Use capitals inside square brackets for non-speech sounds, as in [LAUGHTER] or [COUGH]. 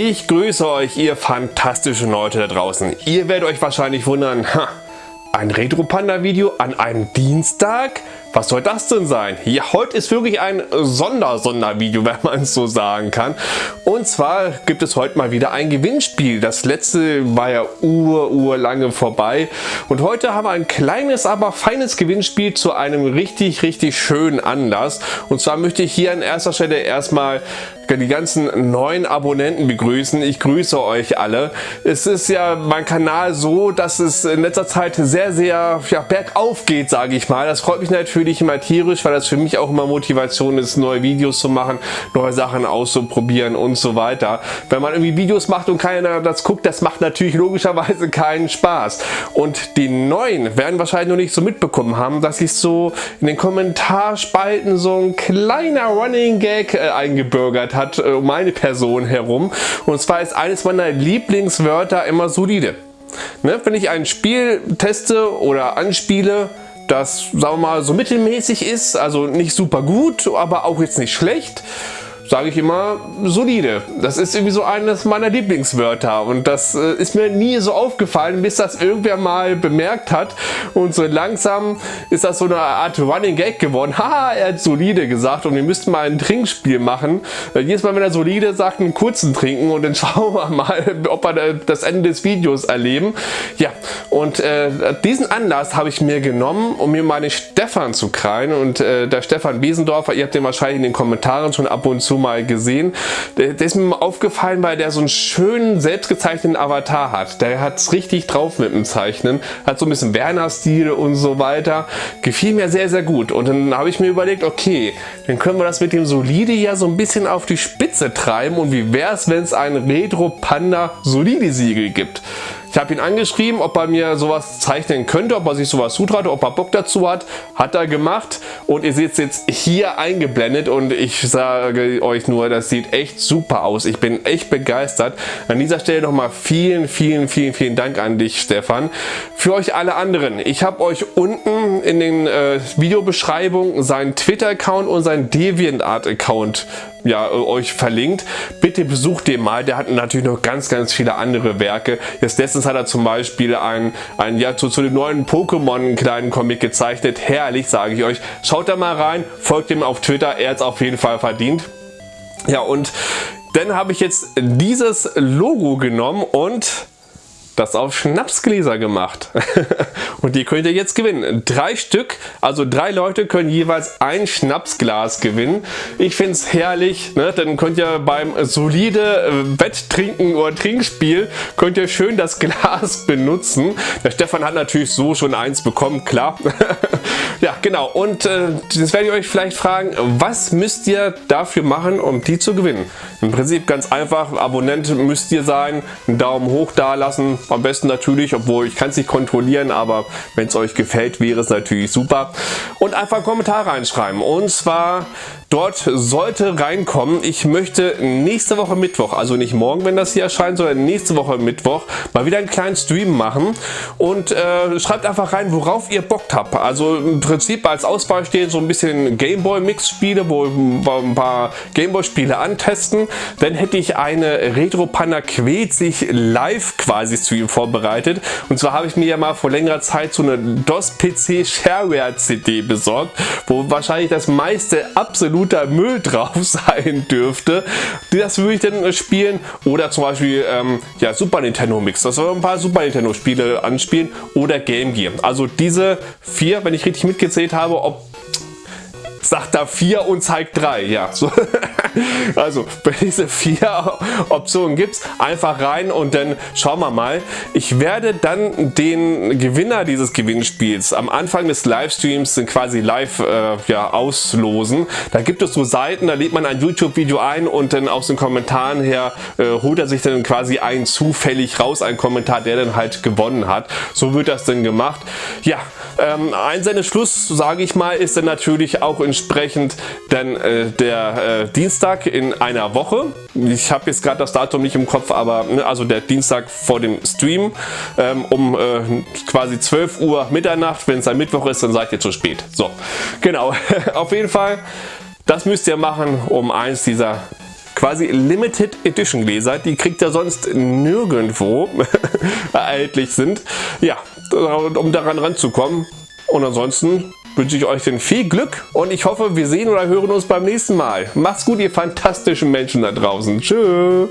Ich grüße euch, ihr fantastischen Leute da draußen. Ihr werdet euch wahrscheinlich wundern, ha, ein Retro Panda Video an einem Dienstag? Was soll das denn sein? Ja, heute ist wirklich ein Sonder-Sondervideo, [LAUGHS] wenn man es so sagen kann. Und zwar gibt es heute mal wieder ein Gewinnspiel. Das letzte war ja ur, ur lange vorbei. Und heute haben wir ein kleines, aber feines Gewinnspiel zu einem richtig, richtig schönen Anlass. Und zwar möchte ich hier an erster Stelle erstmal die ganzen neuen Abonnenten begrüßen. Ich grüße euch alle. Es ist ja mein Kanal so, dass es in letzter Zeit sehr, sehr ja, bergauf geht, sage ich mal. Das freut mich natürlich immer tierisch, weil das für mich auch immer Motivation ist, neue Videos zu machen, neue Sachen auszuprobieren und so weiter. Wenn man irgendwie Videos macht und keiner das guckt, das macht natürlich logischerweise keinen Spaß. Und die Neuen werden wahrscheinlich noch nicht so mitbekommen haben, dass ich so in den Kommentarspalten so ein kleiner Running Gag äh, eingebürgert habe hat äh, um meine Person herum. Und zwar ist eines meiner Lieblingswörter immer solide. Ne, wenn ich ein Spiel teste oder anspiele, das sagen wir mal so mittelmäßig ist, also nicht super gut, aber auch jetzt nicht schlecht, sage ich immer, solide. Das ist irgendwie so eines meiner Lieblingswörter und das äh, ist mir nie so aufgefallen, bis das irgendwer mal bemerkt hat und so langsam ist das so eine Art Running Gag geworden. [LAUGHS] Haha, er hat solide gesagt und wir müssten mal ein Trinkspiel machen. Äh, jedes Mal, wenn er solide sagt, einen kurzen trinken und dann [LAUGHS] schauen wir mal, ob wir das Ende des Videos erleben. Ja, und äh, diesen Anlass habe ich mir genommen, um mir meine Stefan zu krallen und äh, der Stefan Wiesendorfer, ihr habt den wahrscheinlich in den Kommentaren schon ab und zu mal gesehen. Der, der ist mir aufgefallen, weil der so einen schönen, selbstgezeichneten Avatar hat. Der hat es richtig drauf mit dem Zeichnen. Hat so ein bisschen Werner-Stil und so weiter. Gefiel mir sehr, sehr gut. Und dann habe ich mir überlegt, okay, dann können wir das mit dem Solide ja so ein bisschen auf die Spitze treiben. Und wie wäre es, wenn es ein Retro Panda Solide Siegel gibt? Ich habe ihn angeschrieben, ob er mir sowas zeichnen könnte, ob er sich sowas zutraut, ob er Bock dazu hat. Hat er gemacht und ihr seht es jetzt hier eingeblendet und ich sage euch nur, das sieht echt super aus. Ich bin echt begeistert. An dieser Stelle nochmal vielen, vielen, vielen, vielen Dank an dich, Stefan. Für euch alle anderen, ich habe euch unten in den äh, Videobeschreibungen seinen Twitter-Account und seinen DeviantArt-Account ja, euch verlinkt. Bitte besucht den mal. Der hat natürlich noch ganz, ganz viele andere Werke. Jetzt letztens hat er zum Beispiel ein, ein ja, zu, zu den neuen Pokémon kleinen Comic gezeichnet. Herrlich, sage ich euch. Schaut da mal rein, folgt ihm auf Twitter. Er hat es auf jeden Fall verdient. Ja, und dann habe ich jetzt dieses Logo genommen und das auf Schnapsgläser gemacht. [LAUGHS] und die könnt ihr jetzt gewinnen. Drei Stück, also drei Leute können jeweils ein Schnapsglas gewinnen. Ich finde es herrlich. Ne? Dann könnt ihr beim solide äh, Wetttrinken oder Trinkspiel könnt ihr schön das [LAUGHS] Glas benutzen. Der Stefan hat natürlich so schon eins bekommen, klar. [LAUGHS] ja, genau. Und äh, jetzt werde ich euch vielleicht fragen, was müsst ihr dafür machen, um die zu gewinnen? Im Prinzip ganz einfach. Abonnent müsst ihr sein, einen Daumen hoch da lassen, am besten natürlich, obwohl ich kann es nicht kontrollieren, aber wenn es euch gefällt, wäre es natürlich super. Und einfach einen Kommentar reinschreiben. Und zwar Dort sollte reinkommen, ich möchte nächste Woche Mittwoch, also nicht morgen, wenn das hier erscheint, sondern nächste Woche Mittwoch mal wieder einen kleinen Stream machen und äh, schreibt einfach rein, worauf ihr Bock habt. Also im Prinzip als Auswahl steht so ein bisschen Gameboy Mix Spiele, wo wir ein paar Gameboy Spiele antesten. Dann hätte ich eine Retro Panda quält sich live quasi Stream vorbereitet und zwar habe ich mir ja mal vor längerer Zeit so eine DOS PC Shareware CD besorgt, wo wahrscheinlich das meiste absolut absoluter Müll [LAUGHS] drauf sein dürfte. Das würde ich dann spielen. Oder zum Beispiel ähm, ja, Super Nintendo Mix. Das soll ein paar Super Nintendo Spiele anspielen. Oder Game Gear. Also diese vier, wenn ich richtig mitgezählt habe, ob sagt da 4 und zeigt 3. Ja, so. [LAUGHS] [LAUGHS] also bei diese vier [LAUGHS] Optionen gibt es, einfach rein und dann schauen wir mal. Ich werde dann den Gewinner dieses Gewinnspiels am Anfang des Livestreams quasi live äh, ja, auslosen. Da gibt es so Seiten, da lädt man ein YouTube-Video ein und dann aus den Kommentaren her äh, holt er sich dann quasi einen zufällig raus, einen Kommentar, der dann halt gewonnen hat. So wird das dann gemacht. Ja, ähm, Einsendeschluss, sage ich mal, ist dann natürlich auch entsprechend dann äh, der äh, Dienstag in einer Woche. Ich habe jetzt gerade das Datum nicht im Kopf, aber ne, also der Dienstag vor dem Stream ähm, um äh, quasi 12 Uhr Mitternacht. Wenn es ein Mittwoch ist, dann seid ihr zu spät. So, genau. [LAUGHS] Auf jeden Fall, das müsst ihr machen, um eins dieser quasi Limited Edition Gläser. Die kriegt ihr sonst nirgendwo [LAUGHS] erhältlich sind. Ja, um daran ranzukommen. Und ansonsten wünsche ich euch denn viel Glück und ich hoffe, wir sehen oder hören uns beim nächsten Mal. Macht's gut, ihr fantastischen Menschen da draußen. Tschüss.